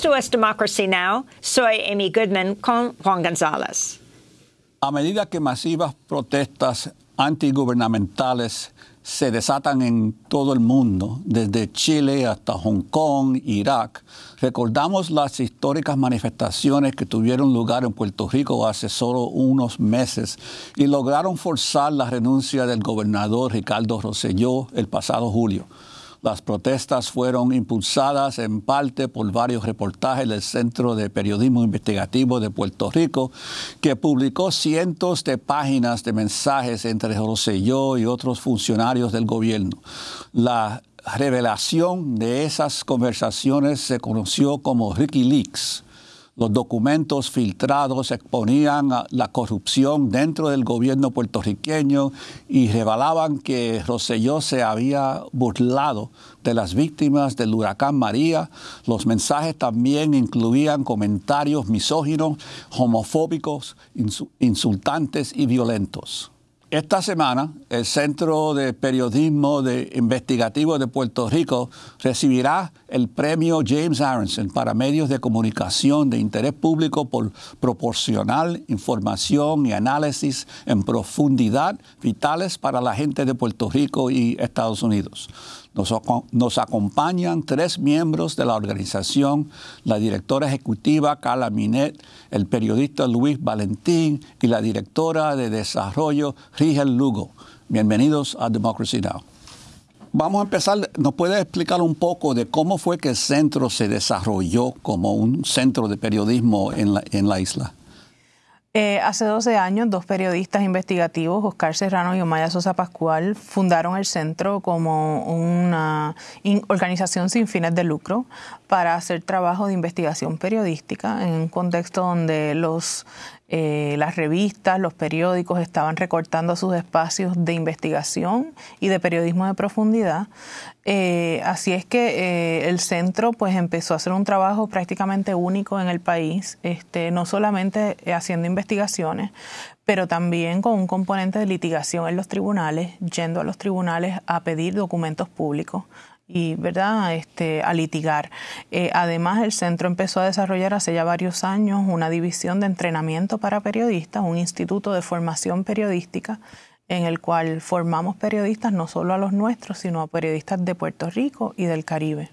Esto es Democracy Now! Soy Amy Goodman con Juan González. A medida que masivas protestas antigubernamentales se desatan en todo el mundo, desde Chile hasta Hong Kong, Irak, recordamos las históricas manifestaciones que tuvieron lugar en Puerto Rico hace solo unos meses y lograron forzar la renuncia del gobernador Ricardo Rosselló el pasado julio. Las protestas fueron impulsadas en parte por varios reportajes del Centro de Periodismo Investigativo de Puerto Rico, que publicó cientos de páginas de mensajes entre Rosselló y otros funcionarios del gobierno. La revelación de esas conversaciones se conoció como Ricky Leaks los documentos filtrados exponían la corrupción dentro del gobierno puertorriqueño y revelaban que Roselló se había burlado de las víctimas del huracán María. Los mensajes también incluían comentarios misóginos, homofóbicos, insultantes y violentos. Esta semana, el Centro de Periodismo de Investigativo de Puerto Rico recibirá el premio James Aronson para medios de comunicación de interés público por proporcionar información y análisis en profundidad vitales para la gente de Puerto Rico y Estados Unidos. Nos, acompañan tres miembros de la organización, la directora ejecutiva Carla Minet, el periodista Luis Valentín y la directora de desarrollo Rigel Lugo. Bienvenidos a Democracy Now! Vamos a empezar, ¿nos puede explicar un poco de cómo fue que el centro se desarrolló como un centro de periodismo en la, en la isla? Eh, hace 12 años, dos periodistas investigativos, Oscar Serrano y Omaya Sosa Pascual, fundaron el centro como una organización sin fines de lucro para hacer trabajo de investigación periodística en un contexto donde los eh, las revistas, los periódicos estaban recortando sus espacios de investigación y de periodismo de profundidad. Eh, así es que eh, el centro pues empezó a hacer un trabajo prácticamente único en el país, este, no solamente haciendo investigaciones, pero también con un componente de litigación en los tribunales, yendo a los tribunales a pedir documentos públicos y verdad este a litigar. Eh, además el centro empezó a desarrollar hace ya varios años una división de entrenamiento para periodistas un instituto de formación periodística en el cual formamos periodistas no solo a los nuestros sino a periodistas de Puerto Rico y del Caribe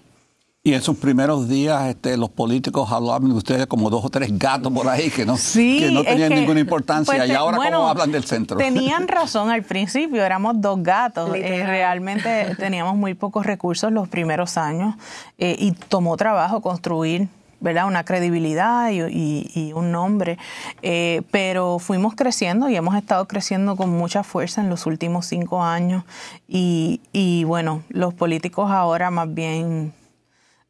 y en sus primeros días este, los políticos hablaban de ustedes como dos o tres gatos por ahí que no, que no tenían ninguna importancia. Pues, y ahora cómo hablan del centro. Tenían razón al principio, éramos dos gatos. Eh, realmente teníamos muy pocos recursos los primeros años eh, y tomó trabajo construir ¿verdad? una credibilidad y, un nombre. Eh, pero fuimos creciendo y hemos estado creciendo con mucha fuerza en los últimos cinco años. Y, y bueno, los políticos ahora más bien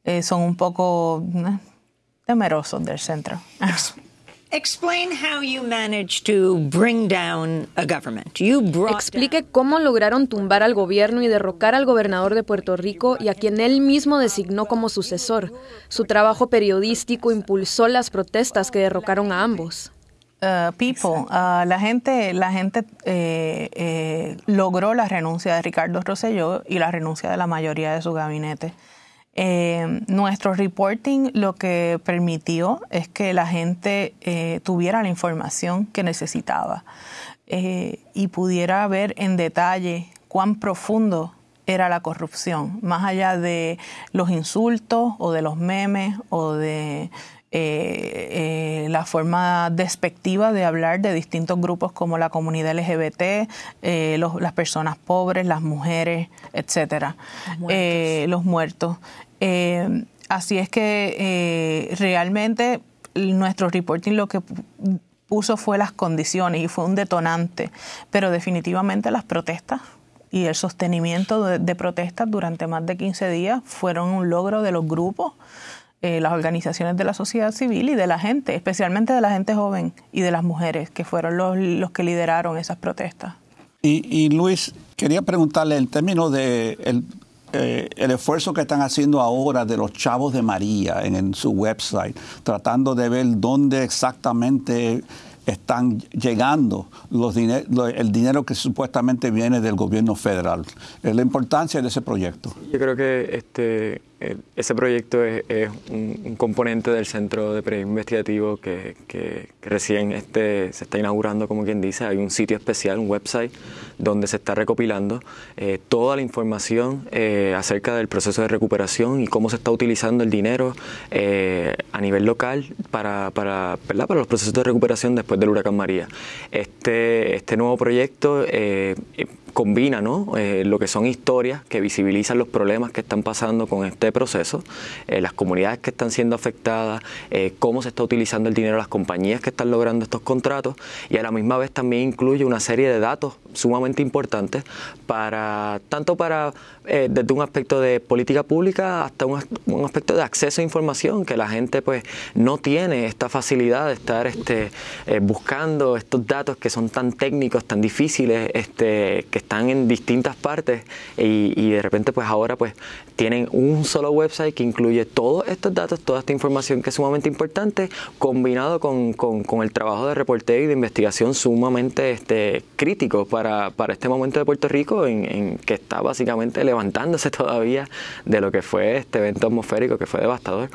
eh, son un poco eh, temerosos del centro. Explain how you managed to bring down a government. You Explique cómo lograron tumbar al gobierno y derrocar al gobernador de Puerto Rico y a quien él mismo designó como sucesor. Su trabajo periodístico impulsó las protestas que derrocaron a ambos. Uh, people, uh, la gente, la gente eh, eh, logró la renuncia de Ricardo Rosselló y la renuncia de la mayoría de su gabinete. Eh, nuestro reporting lo que permitió es que la gente eh, tuviera la información que necesitaba eh, y pudiera ver en detalle cuán profundo era la corrupción, más allá de los insultos o de los memes o de eh, eh, la forma despectiva de hablar de distintos grupos como la comunidad LGBT, eh, las personas pobres, las mujeres, etcétera, los muertos. así es que realmente nuestro reporting lo que puso fue las condiciones y fue un detonante, pero definitivamente las protestas y el sostenimiento de, de protestas durante más de 15 días fueron un logro de los grupos eh, las organizaciones de la sociedad civil y de la gente, especialmente de la gente joven y de las mujeres, que fueron los, que lideraron esas protestas. Y, Luis, quería preguntarle en términos de el, eh, el, esfuerzo que están haciendo ahora de los chavos de María en, su website, tratando de ver dónde exactamente están llegando los el dinero que supuestamente viene del gobierno federal. La importancia de ese proyecto. Yo creo que este, ese proyecto es, un, componente del Centro de Periodismo Investigativo que, recién este, se está inaugurando, como quien dice. Hay un sitio especial, un website, donde se está recopilando eh, toda la información eh, acerca del proceso de recuperación y cómo se está utilizando el dinero a nivel local para, para, para los procesos de recuperación después del huracán María. Este, este nuevo proyecto combina ¿no? Eh, lo que son historias que visibilizan los problemas que están pasando con este proceso, eh, las comunidades que están siendo afectadas, eh, cómo se está utilizando el dinero las compañías que están logrando estos contratos y a la misma vez también incluye una serie de datos sumamente importantes para tanto para desde un aspecto de política pública hasta un, aspecto de acceso a información que la gente pues no tiene esta facilidad de estar este, buscando estos datos que son tan técnicos tan difíciles este, están en distintas partes y, de repente pues ahora pues tienen un solo website que incluye todos estos datos, toda esta información que es sumamente importante, combinado con, con, el trabajo de reporteo y de investigación sumamente este, crítico para, para este momento de Puerto Rico en, en, que está básicamente levantándose todavía de lo que fue este evento atmosférico que fue devastador.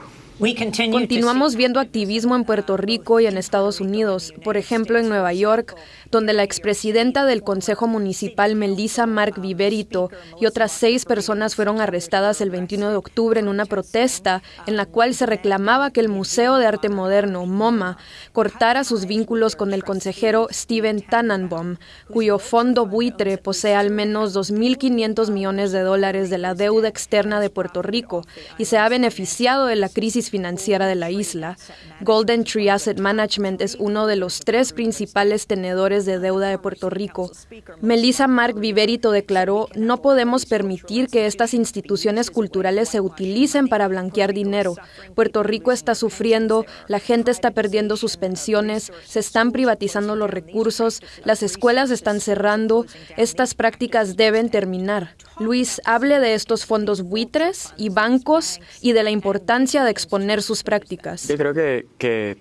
Continuamos viendo activismo en Puerto Rico y en Estados Unidos, por ejemplo en Nueva York, donde la expresidenta del Consejo Municipal, Melissa Mark Viverito, y otras seis personas fueron arrestadas el 21 de octubre en una protesta en la cual se reclamaba que el Museo de Arte Moderno, MoMA, cortara sus vínculos con el consejero Steven Tannenbaum, cuyo fondo buitre posee al menos 2.500 millones de dólares de la deuda externa de Puerto Rico y se ha beneficiado de la crisis financiera de la isla, Golden Tree Asset Management es uno de los tres principales tenedores de deuda de Puerto Rico. Melissa Mark Viverito declaró, no podemos permitir que estas instituciones culturales se utilicen para blanquear dinero. Puerto Rico está sufriendo, la gente está perdiendo sus pensiones, se están privatizando los recursos, las escuelas están cerrando, estas prácticas deben terminar. Luis, hable de estos fondos buitres y bancos y de la importancia de sus prácticas. Yo creo que, que,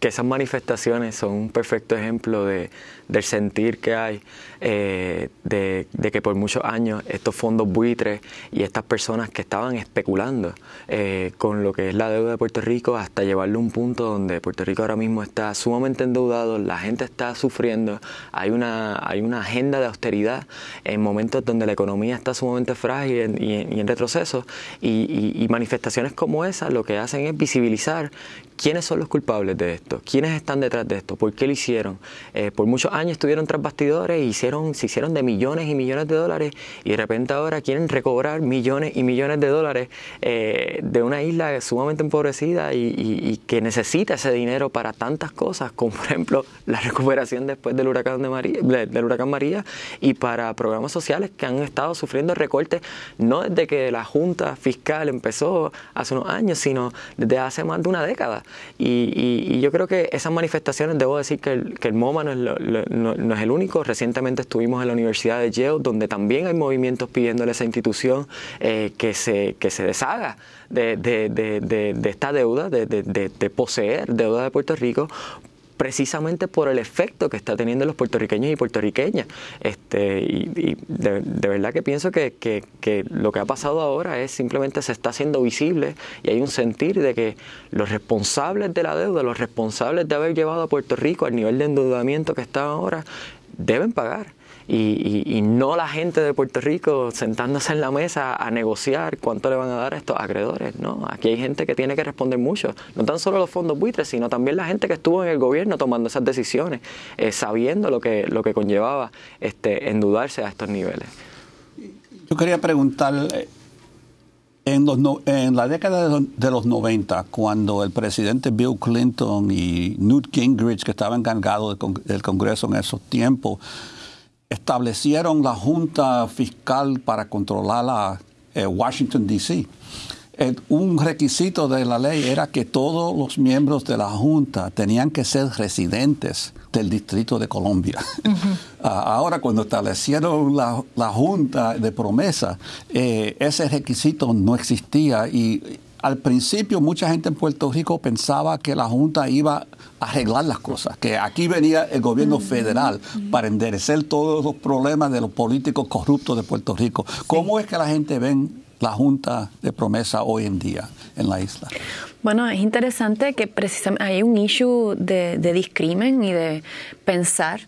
que esas manifestaciones son un perfecto ejemplo de, del sentir que hay eh, de, que por muchos años estos fondos buitres y estas personas que estaban especulando eh, con lo que es la deuda de Puerto Rico hasta llevarlo a un punto donde Puerto Rico ahora mismo está sumamente endeudado, la gente está sufriendo, hay una, hay una agenda de austeridad en momentos donde la economía está sumamente frágil y en, retroceso y, manifestaciones como esa lo que hacen es visibilizar quiénes son los culpables de esto, quiénes están detrás de esto, por qué lo hicieron. Eh, por muchos años estuvieron tras bastidores y hicieron, se hicieron de millones y millones de dólares y de repente ahora quieren recobrar millones y millones de dólares eh, de una isla sumamente empobrecida y, que necesita ese dinero para tantas cosas, como por ejemplo la recuperación después del huracán, de María, del huracán María y para programas sociales que han estado sufriendo recortes no desde que la Junta Fiscal empezó hace unos años, sino desde hace más de una década. Y, yo creo que esas manifestaciones, debo decir que el, MoMA no es el único. Recientemente estuvimos en la Universidad de Yale, donde también hay movimientos pidiéndole a esa institución eh, que, se, que se deshaga de, de, de, esta deuda, de, poseer deuda de Puerto Rico precisamente por el efecto que está teniendo los puertorriqueños y puertorriqueñas. Este, y, de, verdad que pienso que, que, que, lo que ha pasado ahora es simplemente se está haciendo visible y hay un sentir de que los responsables de la deuda, los responsables de haber llevado a Puerto Rico al nivel de endeudamiento que está ahora, deben pagar y, no la gente de Puerto Rico sentándose en la mesa a negociar cuánto le van a dar a estos acreedores. No, aquí hay gente que tiene que responder mucho, no tan solo los fondos buitres, sino también la gente que estuvo en el gobierno tomando esas decisiones, eh, sabiendo lo que, lo que conllevaba este, endeudarse a estos niveles. Yo quería preguntar, en, en la década de los 90, cuando el presidente Bill Clinton y Newt Gingrich, que estaba encargado del Congreso en esos tiempos, establecieron la Junta Fiscal para controlar a eh, Washington, D.C. un requisito de la ley era que todos los miembros de la Junta tenían que ser residentes del Distrito de Colombia. Ah, ahora, cuando establecieron la, Junta de Promesa, eh, ese requisito no existía y al principio mucha gente en Puerto Rico pensaba que la Junta iba a arreglar las cosas, que aquí venía el gobierno federal para enderecer todos los problemas de los políticos corruptos de Puerto Rico. ¿Cómo es que la gente ve la Junta de Promesa hoy en día en la isla? Bueno, es interesante que precisamente hay un issue de, discrimen y de pensar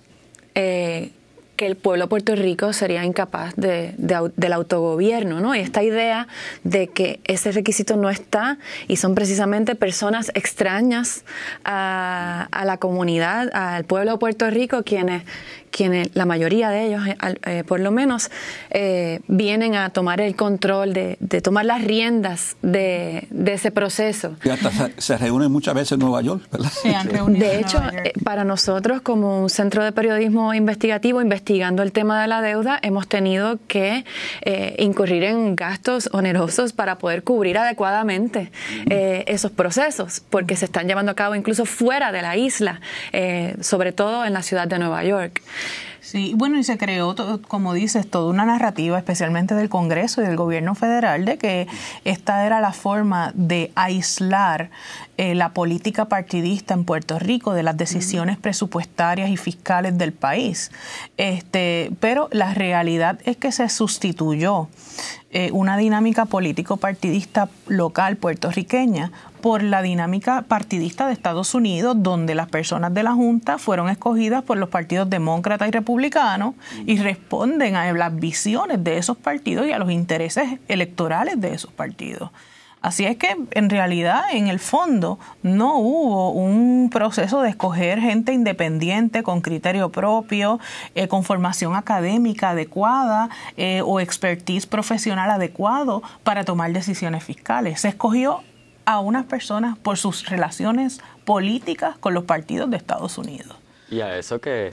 eh, que el pueblo de Puerto Rico sería incapaz de, del autogobierno, ¿no? Y esta idea de que ese requisito no está y son precisamente personas extrañas a, a la comunidad, al pueblo de Puerto Rico, quienes, quienes, la mayoría de ellos, eh, eh, por lo menos, eh, vienen a tomar el control, de, tomar las riendas de, ese proceso. Y hasta se, reúnen muchas veces en Nueva York, ¿verdad? de hecho, para nosotros, como un centro de periodismo investigativo, investigando el tema de la deuda, hemos tenido que incurrir en gastos onerosos para poder cubrir adecuadamente esos procesos, porque se están llevando a cabo incluso fuera de la isla, sobre todo en la ciudad de Nueva York. Sí, bueno, y se creó, como dices, toda una narrativa, especialmente del Congreso y del gobierno federal, de que esta era la forma de aislar eh, la política partidista en Puerto Rico de las decisiones presupuestarias y fiscales del país. Este, pero la realidad es que se sustituyó eh, una dinámica político-partidista local puertorriqueña por la dinámica partidista de Estados Unidos, donde las personas de la Junta fueron escogidas por los partidos demócrata y republicano y responden a las visiones de esos partidos y a los intereses electorales de esos partidos. Así es que en realidad, en el fondo, no hubo un proceso de escoger gente independiente, con criterio propio, eh, con formación académica adecuada eh, o expertise profesional adecuado para tomar decisiones fiscales. Se escogió a unas personas por sus relaciones políticas con los partidos de Estados Unidos. Y a eso que,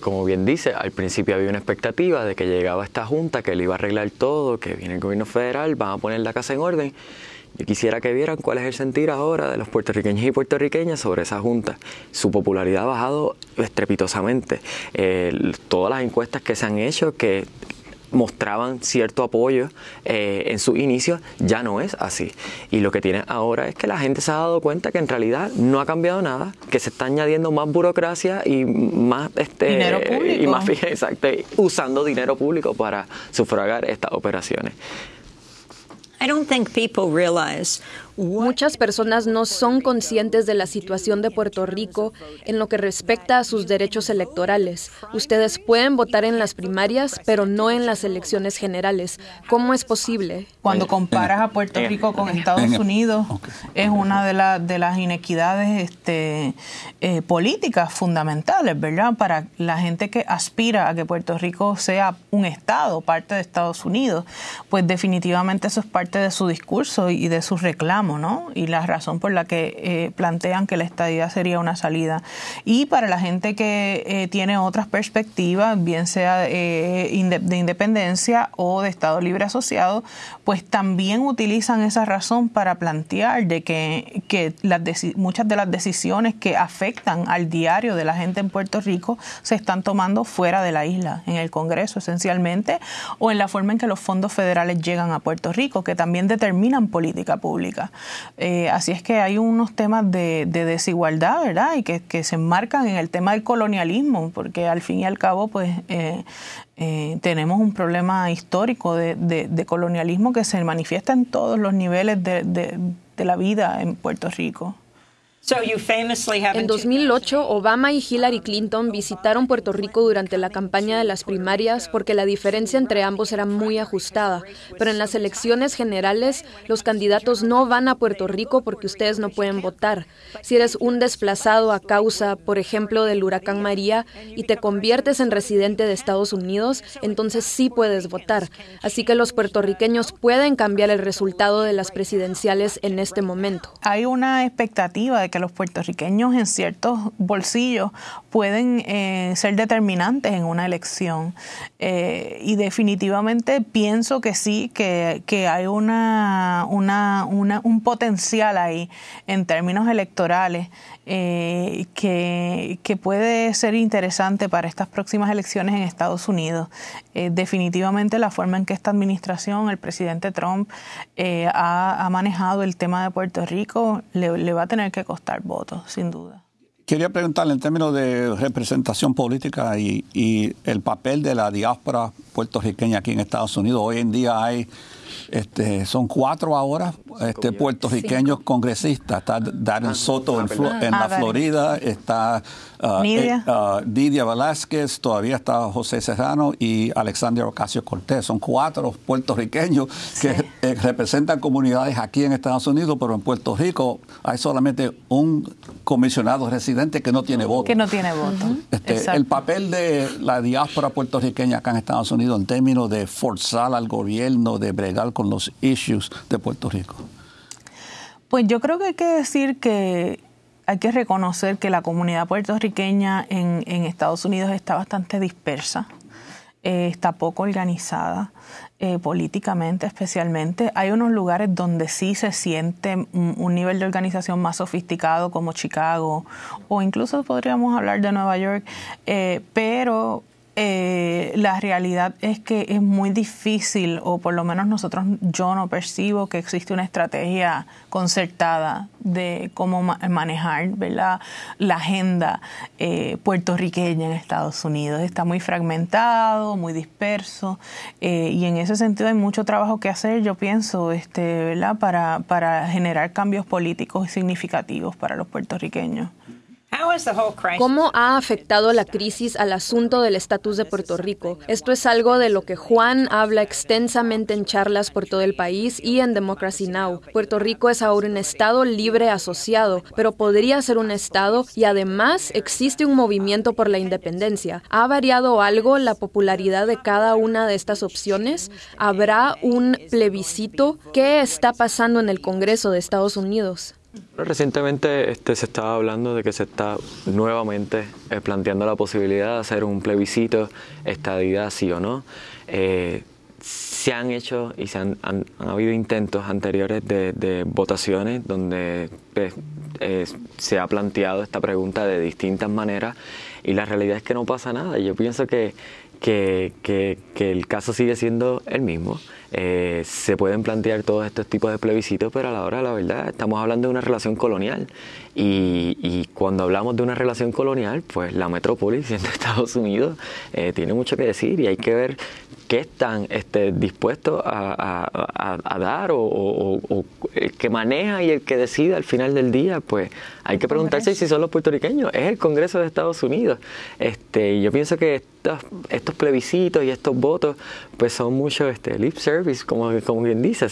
como bien dice, al principio había una expectativa de que llegaba esta junta, que le iba a arreglar todo, que viene el gobierno federal, van a poner la casa en orden. Yo quisiera que vieran cuál es el sentir ahora de los puertorriqueños y puertorriqueñas sobre esa junta. Su popularidad ha bajado estrepitosamente. Eh, todas las encuestas que se han hecho, que mostraban cierto apoyo eh, en su inicio, ya no es así. Y lo que tiene ahora es que la gente se ha dado cuenta que en realidad no ha cambiado nada, que se está añadiendo más burocracia y más este dinero público. y más exacto, usando dinero público para sufragar estas operaciones. I don't think people realize Muchas personas no son conscientes de la situación de Puerto Rico en lo que respecta a sus derechos electorales. Ustedes pueden votar en las primarias, pero no en las elecciones generales. ¿Cómo es posible? Cuando comparas a Puerto Rico con Estados Unidos, es una de, de las inequidades este, eh, políticas fundamentales, ¿verdad? Para la gente que aspira a que Puerto Rico sea un Estado, parte de Estados Unidos, pues definitivamente eso es parte de su discurso y de sus reclamos y la razón por la que eh, plantean que la estadía sería una salida. Y para la gente que eh, tiene otras perspectivas, bien sea eh, de independencia o de Estado Libre Asociado, pues también utilizan esa razón para plantear de que, que las muchas de las decisiones que afectan al diario de la gente en Puerto Rico se están tomando fuera de la isla, en el Congreso esencialmente, o en la forma en que los fondos federales llegan a Puerto Rico, que también determinan política pública. Eh, así es que hay unos temas de, desigualdad, ¿verdad? Y que, se enmarcan en el tema del colonialismo, porque al fin y al cabo, pues, eh, eh, tenemos un problema histórico de, colonialismo que se manifiesta en todos los niveles de la vida en Puerto Rico. En 2008, Obama y Hillary Clinton visitaron Puerto Rico durante la campaña de las primarias porque la diferencia entre ambos era muy ajustada. Pero en las elecciones generales, los candidatos no van a Puerto Rico porque ustedes no pueden votar. Si eres un desplazado a causa, por ejemplo, del huracán María y te conviertes en residente de Estados Unidos, entonces sí puedes votar. Así que los puertorriqueños pueden cambiar el resultado de las presidenciales en este momento. Hay una expectativa de que que los puertorriqueños en ciertos bolsillos pueden eh, ser determinantes en una elección. Eh, y definitivamente pienso que sí, que, hay una, una, un potencial ahí en términos electorales eh, que, puede ser interesante para estas próximas elecciones en Estados Unidos. definitivamente la forma en que esta administración, el presidente Trump, ha, ha, manejado el tema de Puerto Rico, le, le va a tener que costar votos, sin duda. Quería preguntarle en términos de representación política y, y, el papel de la diáspora puertorriqueña aquí en Estados Unidos. Hoy en día hay este, son cuatro ahora este, puertorriqueños congresistas. Está Darren Soto en, la ah, Florida, está uh, Nidia. Eh, uh, Velázquez, todavía está José Serrano y Alexander Ocasio Cortés. Son cuatro puertorriqueños que eh, representan comunidades aquí en Estados Unidos, pero en Puerto Rico hay solamente un comisionado residente que no tiene voto. Que no tiene voto. Este, el papel de la diáspora puertorriqueña acá en Estados Unidos en términos de forzar al gobierno, de bregar con los issues de Puerto Rico? Pues yo creo que hay que decir que hay que reconocer que la comunidad puertorriqueña en, Estados Unidos está bastante dispersa, eh, está poco organizada. Eh, políticamente especialmente. Hay unos lugares donde sí se siente un, nivel de organización más sofisticado como Chicago o incluso podríamos hablar de Nueva York, eh, pero eh, la realidad es que es muy difícil, o por lo menos nosotros, yo no percibo que existe una estrategia concertada de cómo manejar ¿verdad? la agenda eh, puertorriqueña en Estados Unidos. Está muy fragmentado, muy disperso, eh, y en ese sentido hay mucho trabajo que hacer, yo pienso, este, ¿verdad? Para, para generar cambios políticos significativos para los puertorriqueños. ¿Cómo ha afectado la crisis al asunto del estatus de Puerto Rico? Esto es algo de lo que Juan habla extensamente en charlas por todo el país y en Democracy Now. Puerto Rico es ahora un estado libre asociado, pero podría ser un estado y además existe un movimiento por la independencia. ¿Ha variado algo la popularidad de cada una de estas opciones? ¿Habrá un plebiscito? ¿Qué está pasando en el Congreso de Estados Unidos? Recientemente este, se estaba hablando de que se está nuevamente eh, planteando la posibilidad de hacer un plebiscito, estadidad sí o no. Eh, se han hecho y se han, habido intentos anteriores de, votaciones donde pues, se ha planteado esta pregunta de distintas maneras y la realidad es que no pasa nada. Yo pienso que, que el caso sigue siendo el mismo. Eh, se pueden plantear todos estos tipos de plebiscitos, pero a la hora de la verdad estamos hablando de una relación colonial. Y, cuando hablamos de una relación colonial, pues la metrópoli, siendo Estados Unidos, eh, tiene mucho que decir y hay que ver qué están este, dispuestos a, dar o, el que maneja y el que decide al final del día, pues hay que preguntarse si son los puertorriqueños. Es el Congreso de Estados Unidos. Este, yo pienso que estos, estos plebiscitos y estos votos, pues son mucho este, lip service, como, como bien dice,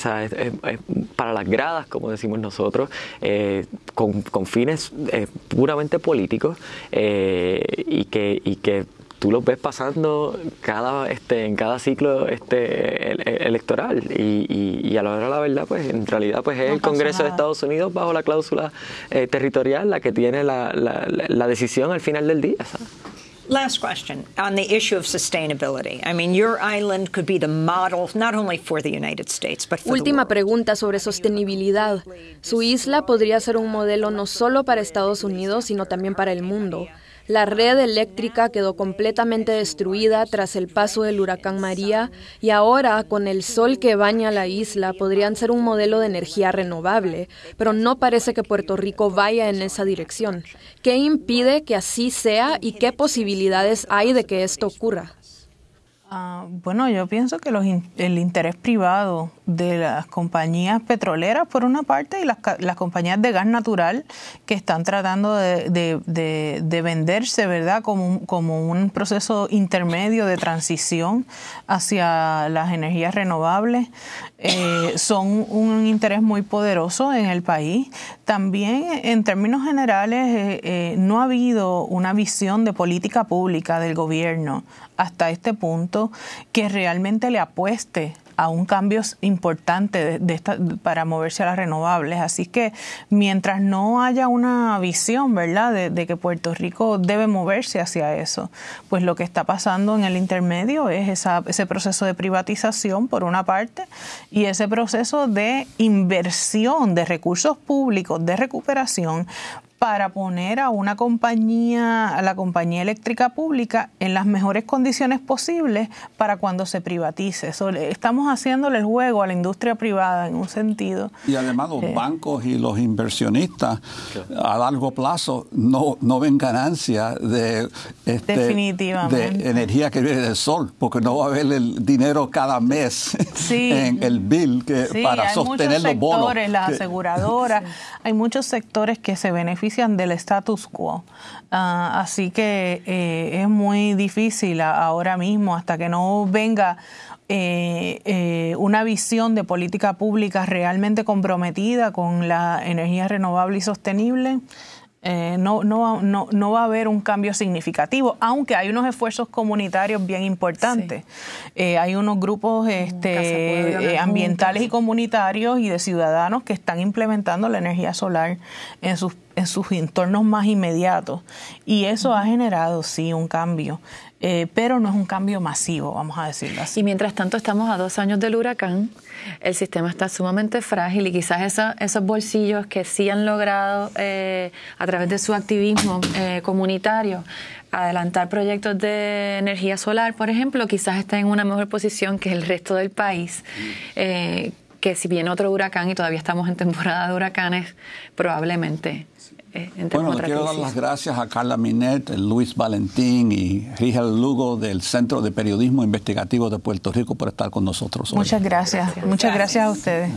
para las gradas, como decimos nosotros, eh, con, fines eh, puramente políticos eh, y que, y que tú los ves pasando cada este en cada ciclo este electoral y, y, a la hora de la verdad pues en realidad pues es el Congreso de Estados Unidos bajo la cláusula eh, territorial la que tiene la, la, la, decisión al final del día ¿sabes? Last question on the issue of sustainability. I mean, your island could be the model not only for the United States, but for Última pregunta sobre sostenibilidad. Su isla podría ser un modelo no solo para Estados Unidos, sino también para el mundo. La red eléctrica quedó completamente destruida tras el paso del huracán María y ahora, con el sol que baña la isla, podrían ser un modelo de energía renovable, pero no parece que Puerto Rico vaya en esa dirección. ¿Qué impide que así sea y qué posibilidades hay de que esto ocurra? Ah, bueno, yo pienso que el interés privado de las compañías petroleras, por una parte, y las, compañías de gas natural que están tratando de, venderse, ¿verdad?, como un, como un proceso intermedio de transición hacia las energías renovables, eh, son un interés muy poderoso en el país. También, en términos generales, eh, eh, no ha habido una visión de política pública del gobierno hasta este punto que realmente le apueste a un cambio importante de, para moverse a las renovables. Así que mientras no haya una visión, ¿verdad?, de, que Puerto Rico debe moverse hacia eso, pues lo que está pasando en el intermedio es esa, ese proceso de privatización, por una parte, y ese proceso de inversión de recursos públicos, de recuperación, para poner a una compañía, a la compañía eléctrica pública en las mejores condiciones posibles para cuando se privatice. estamos haciéndole el juego a la industria privada en un sentido. Y además los bancos y los inversionistas a largo plazo no, no ven ganancia de, este, de energía que viene del sol, porque no va a haber el dinero cada mes en el bill que, para sostener los bonos. Las aseguradoras, hay muchos sectores que se benefician del status quo. Ah, así que eh, es muy difícil ahora mismo, hasta que no venga eh, eh, una visión de política pública realmente comprometida con la energía renovable y sostenible, eh, no, no, no, no, va a haber un cambio significativo, aunque hay unos esfuerzos comunitarios bien importantes. Eh, hay unos grupos este, eh, ambientales y comunitarios y de ciudadanos que están implementando la energía solar en sus, en sus entornos más inmediatos. Y eso ha generado, sí, un cambio. Pero no es un cambio masivo, vamos a decirlo así. Y mientras tanto estamos a dos años del huracán, el sistema está sumamente frágil y quizás esos bolsillos que sí han logrado eh, a través de su activismo eh, comunitario adelantar proyectos de energía solar, por ejemplo, quizás estén en una mejor posición que el resto del país. Eh, que si viene otro huracán y todavía estamos en temporada de huracanes, probablemente eh, bueno, le quiero dar las gracias a Carla Minet, Luis Valentín y Rigel Lugo del Centro de Periodismo Investigativo de Puerto Rico por estar con nosotros hoy. Muchas gracias. Muchas gracias a ustedes.